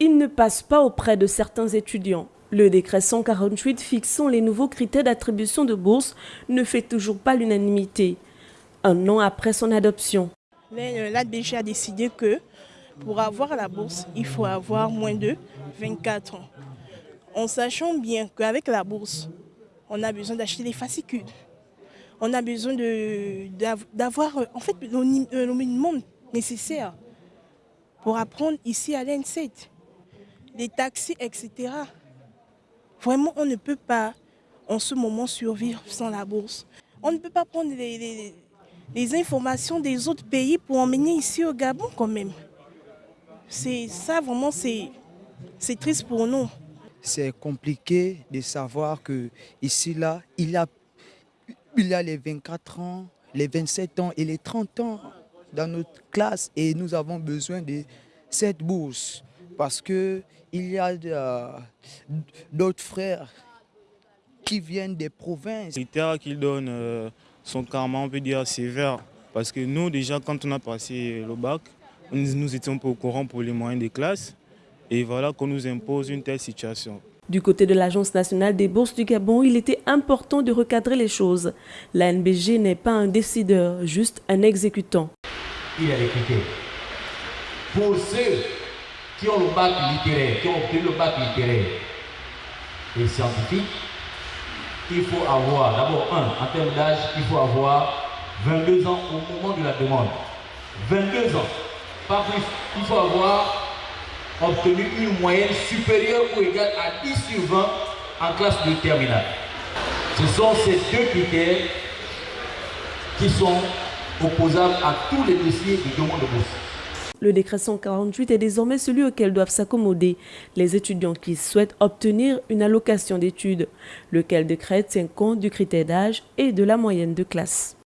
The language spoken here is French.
il ne passe pas auprès de certains étudiants. Le décret 148 fixant les nouveaux critères d'attribution de bourse ne fait toujours pas l'unanimité, un an après son adoption. Euh, L'ADBG a décidé que pour avoir la bourse, il faut avoir moins de 24 ans. En sachant bien qu'avec la bourse, on a besoin d'acheter des fascicules. On a besoin d'avoir euh, en fait le minimum nécessaire pour apprendre ici à l'ENSET. Les taxis, etc. Vraiment, on ne peut pas en ce moment survivre sans la bourse. On ne peut pas prendre les, informations des autres pays pour emmener ici au Gabon quand même. C'est ça vraiment, c'est triste pour nous. C'est compliqué de savoir que ici là, il a, il a les 24 ans, les 27 ans et les 30 ans dans notre classe et nous avons besoin de cette bourse parce qu'il y a euh, d'autres frères qui viennent des provinces. Les terres qu'ils donnent euh, sont carrément, on peut dire, sévères parce que nous, déjà, quand on a passé le bac, nous étions pas au courant pour les moyens des classes et voilà qu'on nous impose une telle situation. Du côté de l'Agence nationale des bourses du Gabon, il était important de recadrer les choses. La NBG n'est pas un décideur, juste un exécutant il y a les Pour ceux qui ont le bac littéraire, qui ont obtenu le bac littéraire et scientifique, il faut avoir, d'abord, un, en termes d'âge, il faut avoir 22 ans au moment de la demande. 22 ans. Pas plus. Il faut avoir obtenu une moyenne supérieure ou égale à 10 sur 20 en classe de terminale. Ce sont ces deux critères qui sont opposable à tous les dossiers de demande de bourse. Le décret 148 est désormais celui auquel doivent s'accommoder les étudiants qui souhaitent obtenir une allocation d'études, lequel décret tient compte du critère d'âge et de la moyenne de classe.